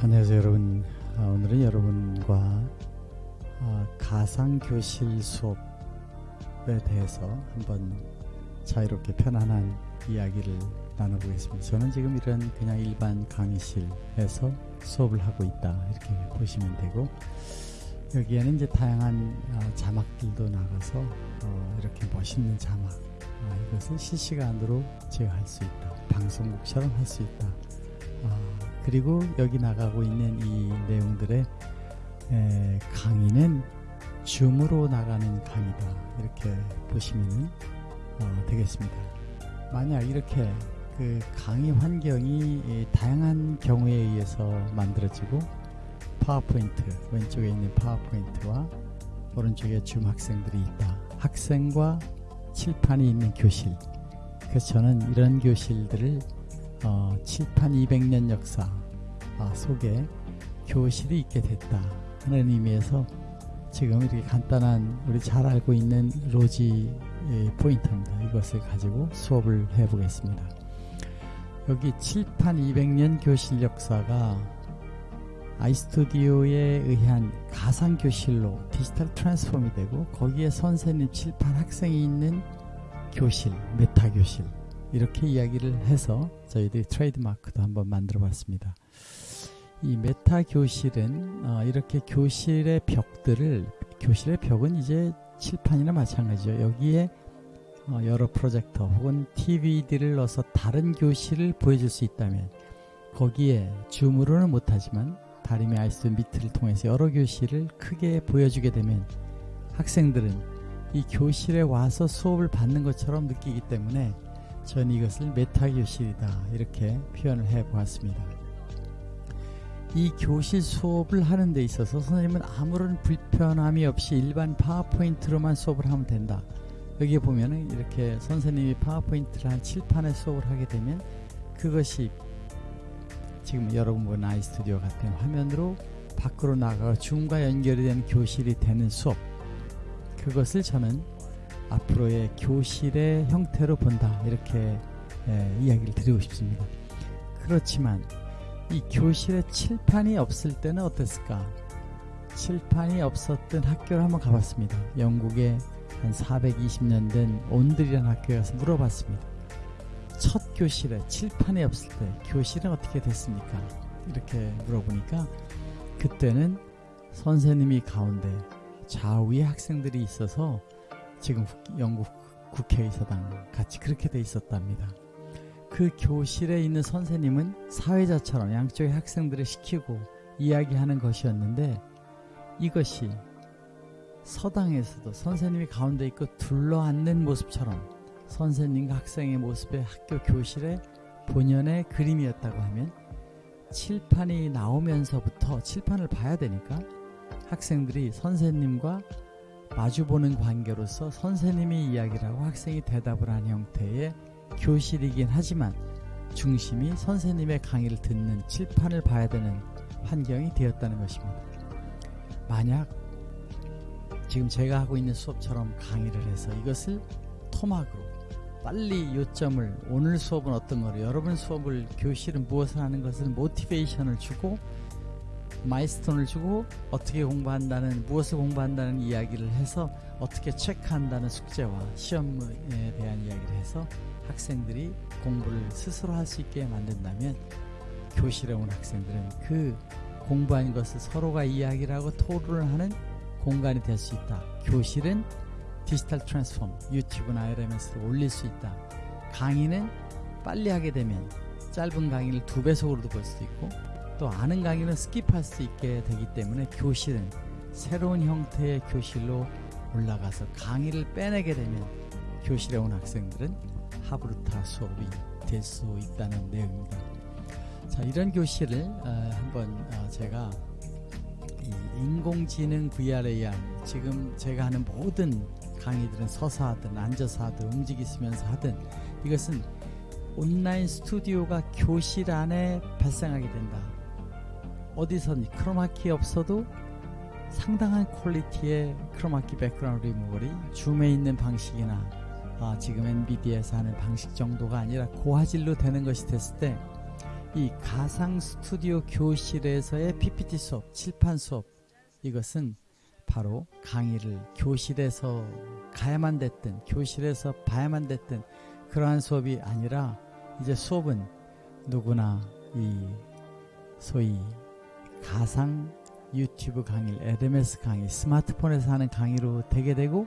안녕하세요 여러분. 아, 오늘은 여러분과 아, 가상교실 수업에 대해서 한번 자유롭게 편안한 이야기를 나눠보겠습니다. 저는 지금 이런 그냥 일반 강의실에서 수업을 하고 있다 이렇게 보시면 되고 여기에는 이제 다양한 아, 자막들도 나가서 어, 이렇게 멋있는 자막 이것을 실시간으로 제가 할수 있다 방송국처럼 할 수 있다 그리고 여기 나가고 있는 이 내용들의 에, 강의는 줌으로 나가는 강의다. 이렇게 보시면 어, 되겠습니다. 만약 이렇게 그 강의 환경이 다양한 경우에 의해서 만들어지고 파워포인트 왼쪽에 있는 파워포인트와 오른쪽에 줌 학생들이 있다. 학생과 칠판이 있는 교실. 그래서 저는 이런 교실들을 어, 칠판 200년 역사 아, 속에 교실이 있게 됐다 하는 의미에서 지금 이렇게 간단한 우리 잘 알고 있는 로지 포인트입니다. 이것을 가지고 수업을 해보겠습니다. 여기 칠판 200년 교실 역사가 아이스토디오에 의한 가상교실로 디지털 트랜스폼이 되고 거기에 선생님 칠판 학생이 있는 교실, 메타교실 이렇게 이야기를 해서 저희들이 트레이드마크도 한번 만들어 봤습니다. 이 메타 교실은 어, 이렇게 교실의 벽들을 교실의 벽은 이제 칠판이나 마찬가지죠. 여기에 어, 여러 프로젝터 혹은 TV들을 넣어서 다른 교실을 보여줄 수 있다면 거기에 줌으로는 못하지만 다림의 아이스 미트를 통해서 여러 교실을 크게 보여주게 되면 학생들은 이 교실에 와서 수업을 받는 것처럼 느끼기 때문에 전 이것을 메타 교실이다 이렇게 표현을 해 보았습니다. 이 교실 수업을 하는 데 있어서 선생님은 아무런 불편함이 없이 일반 파워포인트로만 수업을 하면 된다. 여기에 보면은 이렇게 선생님이 파워포인트를 한 칠판의 수업을 하게 되면 그것이 지금 여러분 본 아이스튜디오 같은 화면으로 밖으로 나가 줌과 연결이 된 교실이 되는 수업 그것을 저는 앞으로의 교실의 형태로 본다 이렇게 예, 이야기를 드리고 싶습니다. 그렇지만 이 교실에 칠판이 없을 때는 어땠을까? 칠판이 없었던 학교를 한번 가봤습니다. 영국에 한 420년 된 온들이라는 학교에 가서 물어봤습니다. 첫 교실에 칠판이 없을 때 교실은 어떻게 됐습니까? 이렇게 물어보니까 그때는 선생님이 가운데 좌우에 학생들이 있어서 지금 영국 국회의사당 같이 그렇게 돼 있었답니다. 그 교실에 있는 선생님은 사회자처럼 양쪽의 학생들을 시키고 이야기하는 것이었는데 이것이 서당에서도 선생님이 가운데 있고 둘러앉는 모습처럼 선생님과 학생의 모습의 학교 교실의 본연의 그림이었다고 하면 칠판이 나오면서부터 칠판을 봐야 되니까 학생들이 선생님과 마주보는 관계로서 선생님이 이야기를 하고 학생이 대답을 하는 형태의 교실이긴 하지만 중심이 선생님의 강의를 듣는 칠판을 봐야 되는 환경이 되었다는 것입니다. 만약 지금 제가 하고 있는 수업처럼 강의를 해서 이것을 토막으로 빨리 요점을 오늘 수업은 어떤 거로 여러분 수업을 교실은 무엇을 하는 것을 모티베이션을 주고 마이스톤을 주고 어떻게 공부한다는 무엇을 공부한다는 이야기를 해서 어떻게 체크한다는 숙제와 시험에 대한 이야기를 해서 학생들이 공부를 스스로 할 수 있게 만든다면 교실에 온 학생들은 그 공부한 것을 서로가 이야기를 하고 토론을 하는 공간이 될 수 있다. 교실은 디지털 transform, 유튜브나 LMS로 올릴 수 있다. 강의는 빨리 하게 되면 짧은 강의를 두 배속으로도 볼수 있고 또 아는 강의는 skip할 수 있게 되기 때문에 교실은 새로운 형태의 교실로 올라가서 강의를 빼내게 되면 교실에 온 학생들은 하브루타 수업이 될 수 있다는 내용입니다. 자, 이런 교실을 어, 한번 어, 제가 인공지능 VR AR 지금 제가 하는 모든 강의들은 서서 하든 앉아서 하든 움직이면서 하든 이것은 온라인 스튜디오가 교실 안에 발생하게 된다. 어디서든 크로마키 없어도 상당한 quality의 크로마키 백그라운드 리무벌이 줌에 있는 방식이나 아, 지금 엔비디아에서 하는 방식 정도가 아니라 고화질로 되는 것이 됐을 때 이 가상 스튜디오 교실에서의 PPT 수업, 칠판 수업 이것은 바로 강의를 교실에서 가야만 됐든 교실에서 봐야만 됐든 그러한 수업이 아니라 이제 수업은 누구나 이 소위 가상 유튜브 강의, LMS 강의, 스마트폰에서 하는 강의로 되게 되고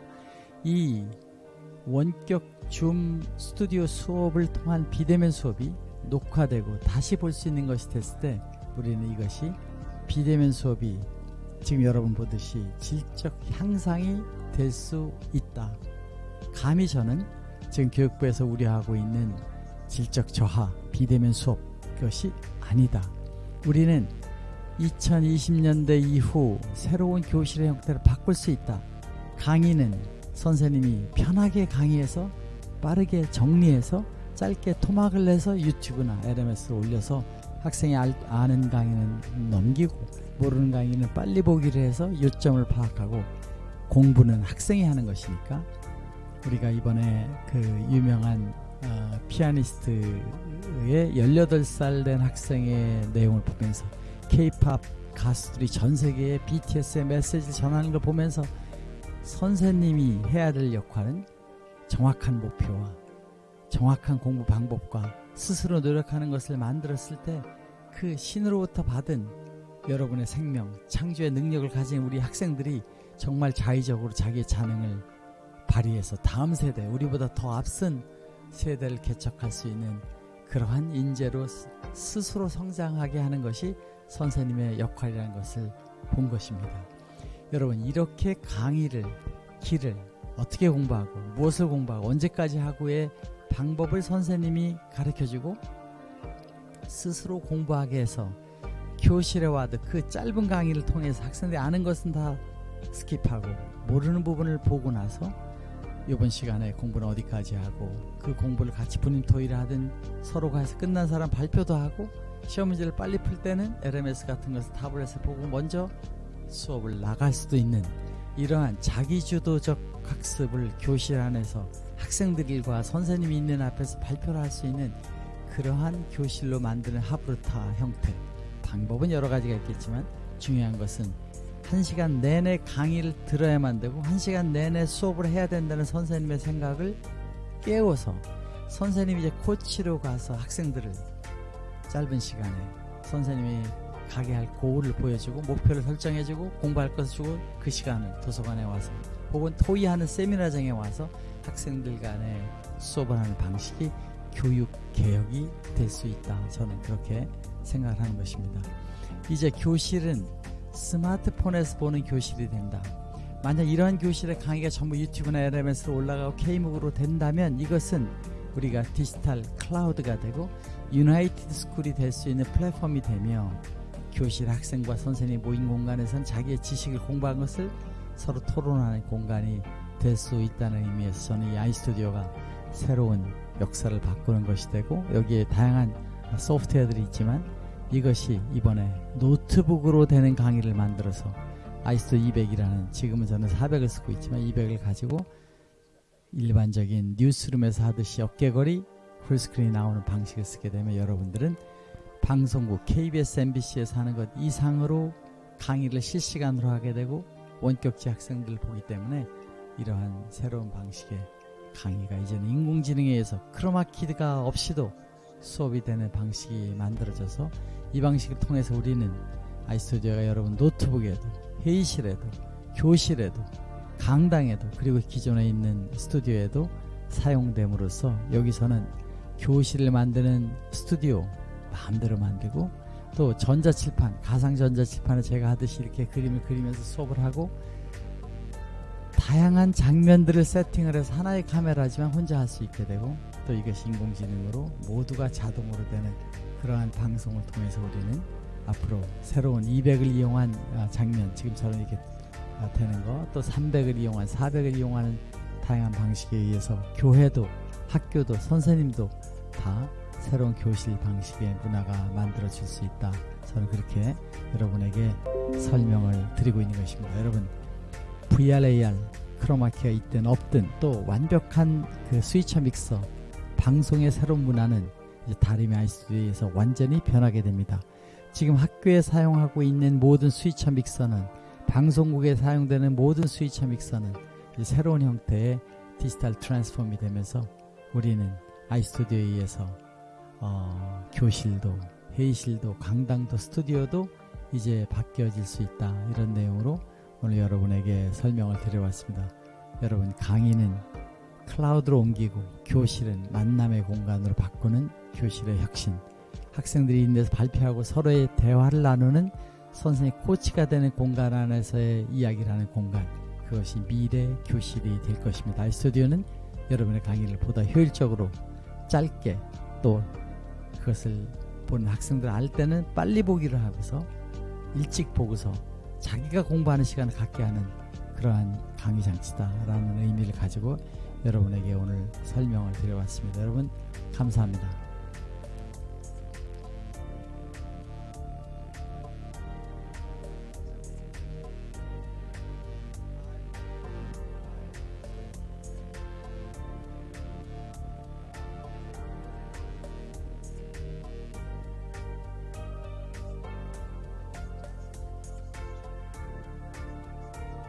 이 원격 줌 스튜디오 수업을 통한 비대면 수업이 녹화되고 다시 볼 수 있는 것이 됐을 때 우리는 이것이 비대면 수업이 지금 여러분 보듯이 질적 향상이 될 수 있다. 감히 저는 지금 교육부에서 우려하고 있는 질적 저하 비대면 수업 그것이 아니다. 우리는 2020년대 이후 새로운 교실의 형태를 바꿀 수 있다. 강의는 선생님이 편하게 강의해서 빠르게 정리해서 짧게 토막을 내서 유튜브나 LMS로 올려서 학생이 알, 아는 강의는 넘기고 모르는 강의는 빨리 보기를 해서 요점을 파악하고 공부는 학생이 하는 것이니까 우리가 이번에 그 유명한 어, 피아니스트의 18살 된 학생의 내용을 보면서 케이팝 가수들이 전 세계에 BTS의 메시지를 전하는 걸 보면서 선생님이 해야 될 역할은 정확한 목표와 정확한 공부 방법과 스스로 노력하는 것을 만들었을 때 그 신으로부터 받은 여러분의 생명, 창조의 능력을 가진 우리 학생들이 정말 자의적으로 자기의 자능을 발휘해서 다음 세대, 우리보다 더 앞선 세대를 개척할 수 있는 그러한 인재로 스스로 성장하게 하는 것이 선생님의 역할이라는 것을 본 것입니다. 여러분 이렇게 강의를 길을 어떻게 공부하고 무엇을 공부하고 언제까지 하고의 방법을 선생님이 가르쳐주고 스스로 공부하게 해서 교실에 와도 그 짧은 강의를 통해서 학생들이 아는 것은 다 skip하고 모르는 부분을 보고 나서 이번 시간에 공부는 어디까지 하고 그 공부를 같이 분임 토의를 하든 서로가 해서 끝난 사람 발표도 하고 시험 문제를 빨리 풀 때는 LMS 같은 것을 타블렛에 보고 먼저 수업을 나갈 수도 있는 이러한 자기주도적 학습을 교실 안에서 학생들과 선생님이 있는 앞에서 발표를 할 수 있는 그러한 교실로 만드는 하브르타 형태. 방법은 여러 가지가 있겠지만 중요한 것은 한 시간 내내 강의를 들어야만 되고 한 시간 내내 수업을 해야 된다는 선생님의 생각을 깨워서 선생님이 이제 코치로 가서 학생들을 짧은 시간에 선생님이 가게 할 고울을 보여주고 목표를 설정해주고 공부할 것을 주고 그 시간을 도서관에 와서 혹은 토의하는 세미나장에 와서 학생들 간에 수업을 하는 방식이 교육 개혁이 될 수 있다. 저는 그렇게 생각을 하는 것입니다. 이제 교실은 스마트폰에서 보는 교실이 된다. 만약 이러한 교실의 강의가 전부 유튜브나 LMS로 올라가고 K-MOOC으로 된다면 이것은 우리가 디지털 클라우드가 되고 united school이 될 수 있는 플랫폼이 되며 교실 학생과 선생님 모인 공간에선 자기의 지식을 공부한 것을 서로 토론하는 공간이 될 수 있다는 의미에서 저는 이 아이스튜디오가 새로운 역사를 바꾸는 것이 되고 여기에 다양한 소프트웨어들이 있지만 이것이 이번에 노트북으로 되는 강의를 만들어서 아이스토 200이라는 지금은 저는 400을 쓰고 있지만 200을 가지고 일반적인 뉴스룸에서 하듯이 어깨거리 풀스크린이 나오는 방식을 쓰게 되면 여러분들은 방송국 KBS, MBC에서 하는 것 이상으로 강의를 실시간으로 하게 되고 원격지 학생들을 보기 때문에 이러한 새로운 방식의 강의가 이제는 인공지능에 의해서 크로마키드가 없이도 수업이 되는 방식이 만들어져서 이 방식을 통해서 우리는 아이스토디오가 여러분 노트북에도 회의실에도 교실에도 강당에도 그리고 기존에 있는 스튜디오에도 사용됨으로써 여기서는 교실을 만드는 스튜디오 마음대로 만들고 또 전자칠판 가상 전자칠판을 제가 하듯이 이렇게 그림을 그리면서 수업을 하고 다양한 장면들을 세팅을 해서 하나의 카메라지만 혼자 할 수 있게 되고 또 이것이 인공지능으로 모두가 자동으로 되는 그러한 방송을 통해서 우리는 앞으로 새로운 200을 이용한 아, 장면 지금처럼 이렇게 아, 되는 거 또 300을 이용한 400을 이용하는 다양한 방식에 의해서 교회도 학교도 선생님도 다 새로운 교실 방식의 문화가 만들어질 수 있다. 저는 그렇게 여러분에게 설명을 드리고 있는 것입니다. 여러분 VRAR 크로마키가 있든 없든 또 완벽한 그 스위처 믹서 방송의 새로운 문화는 이제 다리미 아이스튜디오에서 완전히 변하게 됩니다. 지금 학교에 사용하고 있는 모든 스위처 믹서는 방송국에 사용되는 모든 스위처 믹서는 새로운 형태의 디지털 트랜스폼이 되면서 우리는 아이스튜디오에 의해서 어, 교실도 회의실도 강당도 스튜디오도 이제 바뀌어질 수 있다 이런 내용으로 오늘 여러분에게 설명을 드려봤습니다. 여러분 강의는 클라우드로 옮기고 교실은 만남의 공간으로 바꾸는 교실의 혁신 학생들이 데서 발표하고 서로의 대화를 나누는 선생님 코치가 되는 공간 안에서의 이야기를 하는 공간 그것이 미래 교실이 될 것입니다. 스튜디오는 여러분의 강의를 보다 효율적으로 짧게 또 그것을 보는 학생들 알 때는 빨리 보기를 하고서 일찍 보고서 자기가 공부하는 시간을 갖게 하는 그러한 강의 장치다라는 의미를 가지고 여러분에게 오늘 설명을 드려봤습니다. 여러분 감사합니다.